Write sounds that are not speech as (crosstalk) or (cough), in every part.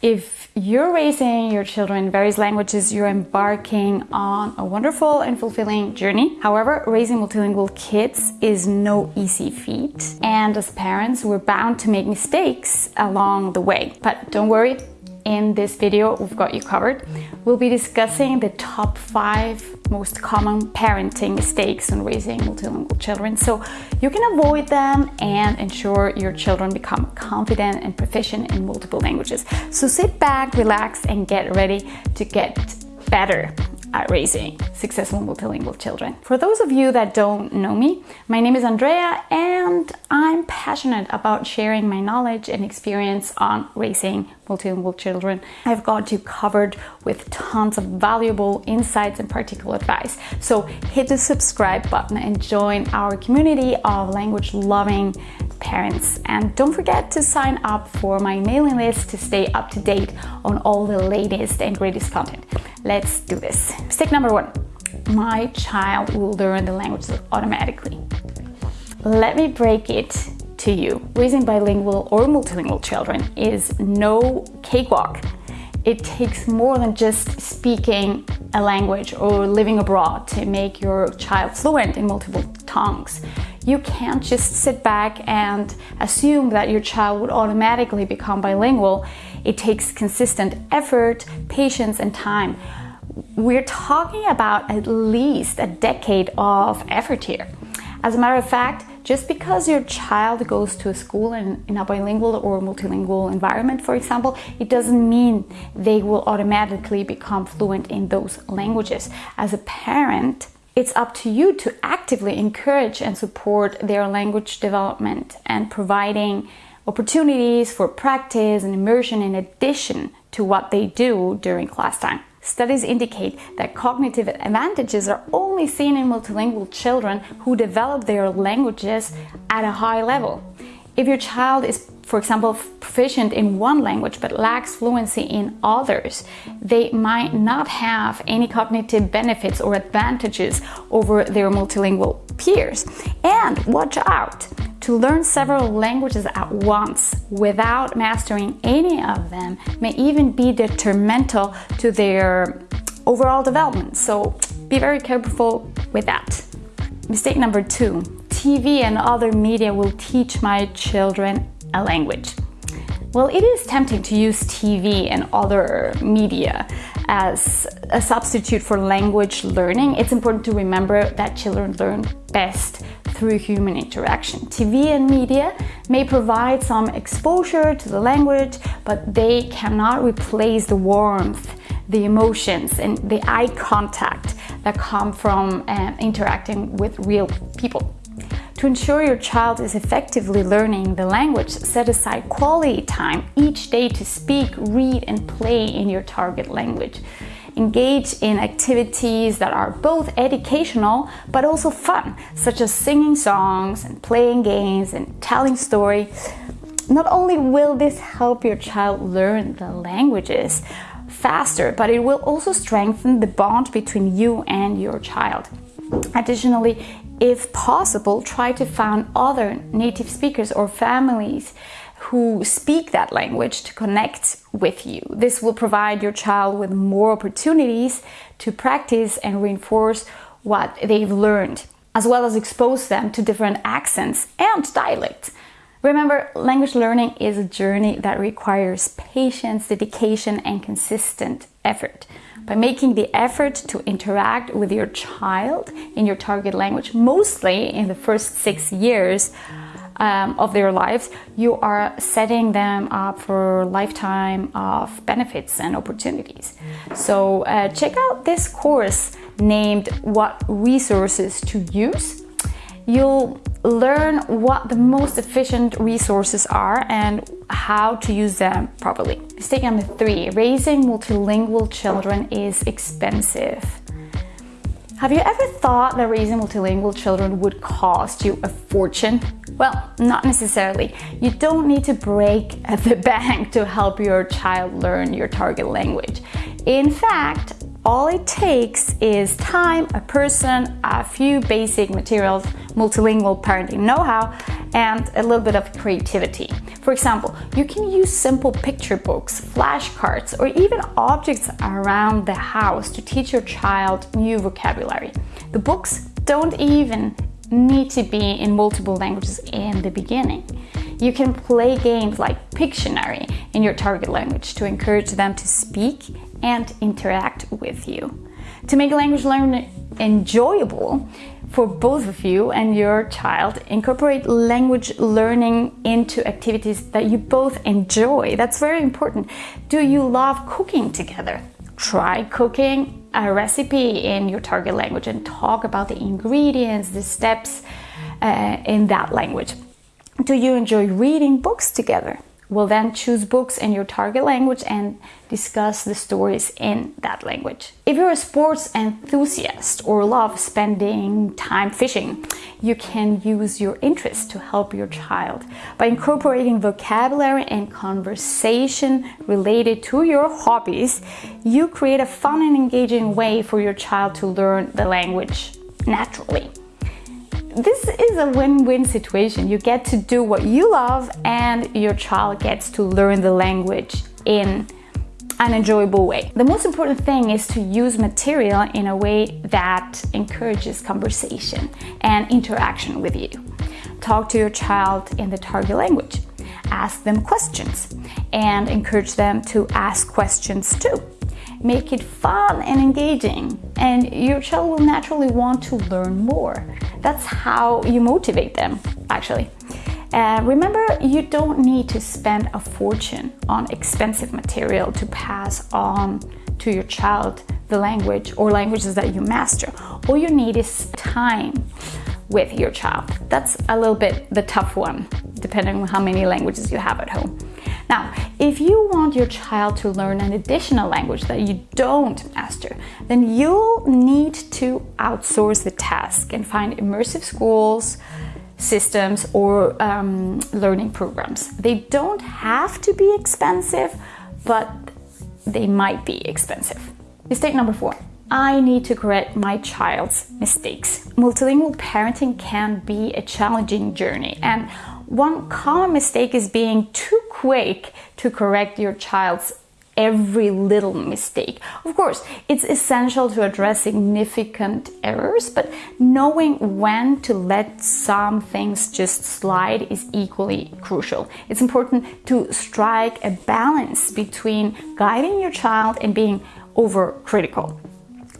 If you're raising your children in various languages, you're embarking on a wonderful and fulfilling journey. However, raising multilingual kids is no easy feat. And as parents, we're bound to make mistakes along the way. But don't worry, in this video, we've got you covered. We'll be discussing the top five most common parenting mistakes when raising multilingual children so you can avoid them and ensure your children become confident and proficient in multiple languages. So sit back, relax, and get ready to get better at raising successful multilingual children. For those of you that don't know me, my name is Andrea and I'm passionate about sharing my knowledge and experience on raising multilingual children. I've got you covered with tons of valuable insights and practical advice. So hit the subscribe button and join our community of language loving parents. And don't forget to sign up for my mailing list to stay up to date on all the latest and greatest content. Let's do this. Mistake number one, my child will learn the language automatically. Let me break it to you. Raising bilingual or multilingual children is no cakewalk. It takes more than just speaking a language or living abroad to make your child fluent in multiple tongues. You can't just sit back and assume that your child would automatically become bilingual. It takes consistent effort, patience, and time. We're talking about at least a decade of effort here. As a matter of fact, just because your child goes to a school in, in, a bilingual or multilingual environment, for example, it doesn't mean they will automatically become fluent in those languages. As a parent, it's up to you to actively encourage and support their language development and providing opportunities for practice and immersion in addition to what they do during class time. Studies indicate that cognitive advantages are only seen in multilingual children who develop their languages at a high level. If your child is, for example, proficient in one language but lacks fluency in others, they might not have any cognitive benefits or advantages over their multilingual peers. And watch out! To learn several languages at once without mastering any of them may even be detrimental to their overall development. So be very careful with that. Mistake number two, TV and other media will teach my children a language. Well, it is tempting to use TV and other media as a substitute for language learning. It's important to remember that children learn best through human interaction. TV and media may provide some exposure to the language, but they cannot replace the warmth, the emotions, and the eye contact that come from uh, interacting with real people. To ensure your child is effectively learning the language, set aside quality time each day to speak, read, and play in your target language engage in activities that are both educational but also fun, such as singing songs and playing games and telling stories. Not only will this help your child learn the languages faster, but it will also strengthen the bond between you and your child. Additionally, if possible, try to find other native speakers or families who speak that language to connect with you. This will provide your child with more opportunities to practice and reinforce what they've learned, as well as expose them to different accents and dialects. Remember, language learning is a journey that requires patience, dedication, and consistent effort. By making the effort to interact with your child in your target language, mostly in the first six years, um, of their lives, you are setting them up for a lifetime of benefits and opportunities. So uh, check out this course named What Resources to Use. You'll learn what the most efficient resources are and how to use them properly. Mistake number three, raising multilingual children is expensive. Have you ever thought that raising multilingual children would cost you a fortune? Well, not necessarily. You don't need to break (laughs) the bank to help your child learn your target language. In fact, all it takes is time, a person, a few basic materials, multilingual parenting know-how, and a little bit of creativity. For example, you can use simple picture books, flashcards, or even objects around the house to teach your child new vocabulary. The books don't even need to be in multiple languages in the beginning. You can play games like Pictionary in your target language to encourage them to speak and interact with you. To make language learning enjoyable for both of you and your child, incorporate language learning into activities that you both enjoy. That's very important. Do you love cooking together? Try cooking a recipe in your target language and talk about the ingredients, the steps uh, in that language. Do you enjoy reading books together? Well, then choose books in your target language and discuss the stories in that language. If you're a sports enthusiast or love spending time fishing, you can use your interest to help your child. By incorporating vocabulary and conversation related to your hobbies, you create a fun and engaging way for your child to learn the language naturally this is a win-win situation. You get to do what you love and your child gets to learn the language in an enjoyable way. The most important thing is to use material in a way that encourages conversation and interaction with you. Talk to your child in the target language. Ask them questions and encourage them to ask questions too. Make it fun and engaging and your child will naturally want to learn more. That's how you motivate them, actually. Uh, remember, you don't need to spend a fortune on expensive material to pass on to your child the language or languages that you master. All you need is time with your child. That's a little bit the tough one, depending on how many languages you have at home. Now, if you want your child to learn an additional language that you don't master, then you'll need to outsource the task and find immersive schools, systems, or um, learning programs. They don't have to be expensive, but they might be expensive. Mistake number four. I need to correct my child's mistakes. Multilingual parenting can be a challenging journey and one common mistake is being too quick to correct your child's every little mistake. Of course, it's essential to address significant errors, but knowing when to let some things just slide is equally crucial. It's important to strike a balance between guiding your child and being overcritical,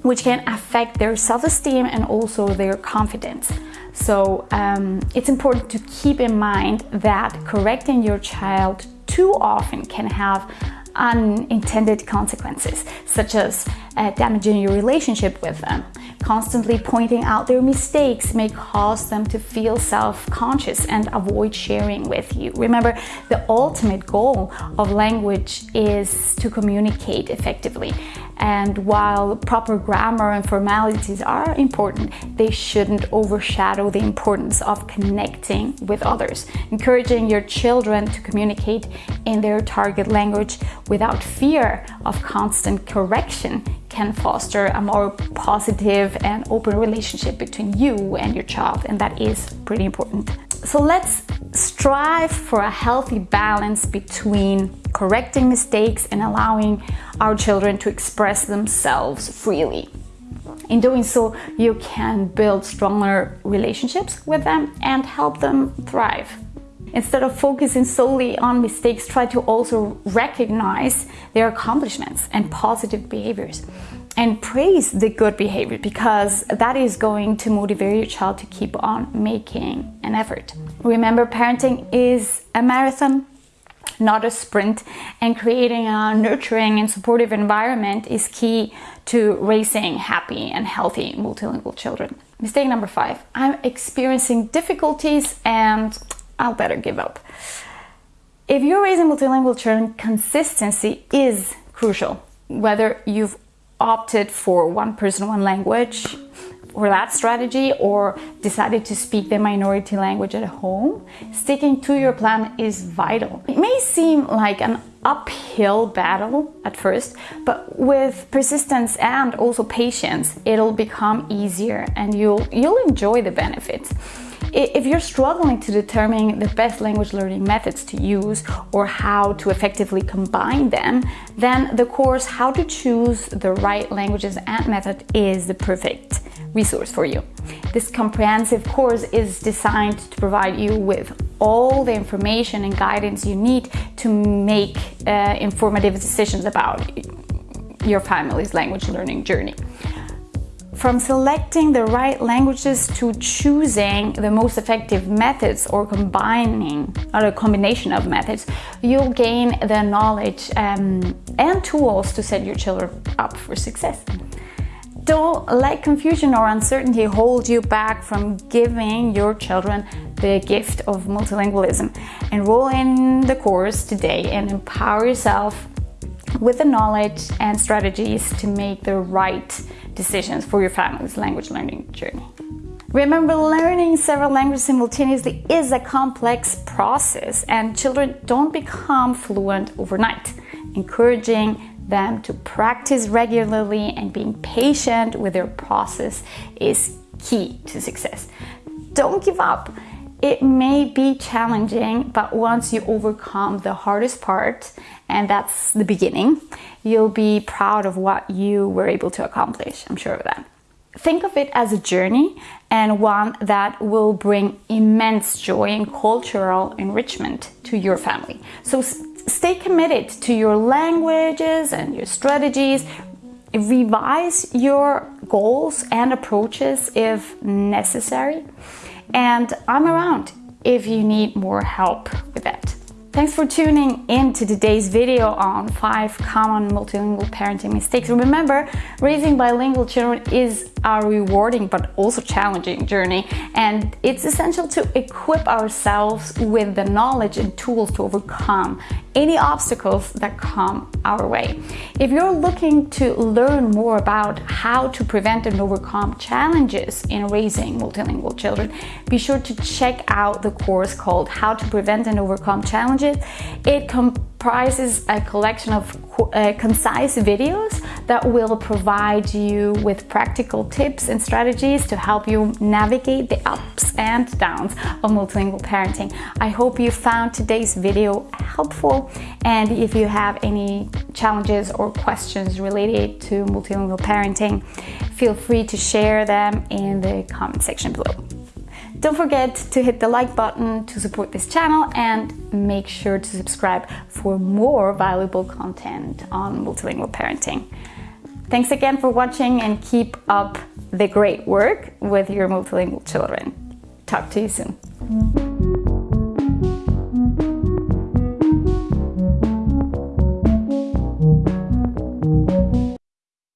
which can affect their self-esteem and also their confidence. So um, it's important to keep in mind that correcting your child too often can have unintended consequences, such as uh, damaging your relationship with them. Constantly pointing out their mistakes may cause them to feel self-conscious and avoid sharing with you. Remember, the ultimate goal of language is to communicate effectively. And while proper grammar and formalities are important, they shouldn't overshadow the importance of connecting with others. Encouraging your children to communicate in their target language without fear of constant correction can foster a more positive and open relationship between you and your child, and that is pretty important. So let's strive for a healthy balance between correcting mistakes and allowing our children to express themselves freely. In doing so, you can build stronger relationships with them and help them thrive. Instead of focusing solely on mistakes, try to also recognize their accomplishments and positive behaviors and praise the good behavior because that is going to motivate your child to keep on making an effort. Remember, parenting is a marathon, not a sprint, and creating a nurturing and supportive environment is key to raising happy and healthy multilingual children. Mistake number five, I'm experiencing difficulties and I'll better give up. If you're raising multilingual children, consistency is crucial. Whether you've opted for one person, one language or that strategy or decided to speak the minority language at home, sticking to your plan is vital. It may seem like an uphill battle at first, but with persistence and also patience, it'll become easier and you'll, you'll enjoy the benefits. If you're struggling to determine the best language learning methods to use or how to effectively combine them, then the course How to Choose the Right Languages and Method is the perfect resource for you. This comprehensive course is designed to provide you with all the information and guidance you need to make uh, informative decisions about your family's language learning journey. From selecting the right languages to choosing the most effective methods or combining or a combination of methods, you'll gain the knowledge um, and tools to set your children up for success. Don't let confusion or uncertainty hold you back from giving your children the gift of multilingualism. Enroll in the course today and empower yourself with the knowledge and strategies to make the right decisions for your family's language learning journey. Remember, learning several languages simultaneously is a complex process and children don't become fluent overnight. Encouraging them to practice regularly and being patient with their process is key to success. Don't give up. It may be challenging, but once you overcome the hardest part, and that's the beginning, you'll be proud of what you were able to accomplish. I'm sure of that. Think of it as a journey and one that will bring immense joy and cultural enrichment to your family. So stay committed to your languages and your strategies. Revise your goals and approaches if necessary. And I'm around if you need more help with that. Thanks for tuning in to today's video on 5 common multilingual parenting mistakes. Remember, raising bilingual children is a rewarding but also challenging journey and it's essential to equip ourselves with the knowledge and tools to overcome any obstacles that come our way. If you're looking to learn more about how to prevent and overcome challenges in raising multilingual children, be sure to check out the course called How to Prevent and Overcome Challenges. It comprises a collection of uh, concise videos that will provide you with practical tips and strategies to help you navigate the ups and downs of multilingual parenting. I hope you found today's video helpful and if you have any challenges or questions related to multilingual parenting, feel free to share them in the comment section below. Don't forget to hit the like button to support this channel and make sure to subscribe for more valuable content on multilingual parenting. Thanks again for watching and keep up the great work with your multilingual children. Talk to you soon.